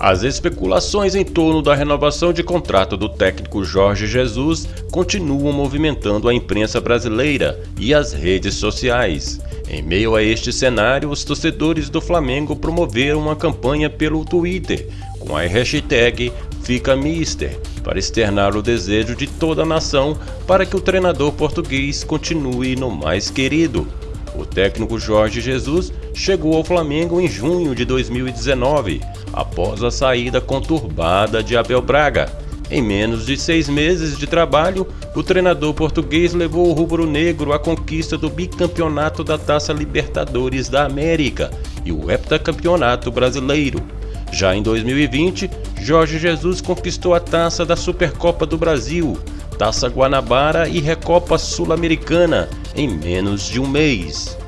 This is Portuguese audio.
As especulações em torno da renovação de contrato do técnico Jorge Jesus continuam movimentando a imprensa brasileira e as redes sociais. Em meio a este cenário, os torcedores do Flamengo promoveram uma campanha pelo Twitter com a hashtag FicaMister para externar o desejo de toda a nação para que o treinador português continue no mais querido. O técnico Jorge Jesus chegou ao Flamengo em junho de 2019 após a saída conturbada de Abel Braga. Em menos de seis meses de trabalho, o treinador português levou o rubro-negro à conquista do bicampeonato da Taça Libertadores da América e o heptacampeonato brasileiro. Já em 2020, Jorge Jesus conquistou a taça da Supercopa do Brasil, Taça Guanabara e Recopa Sul-Americana em menos de um mês.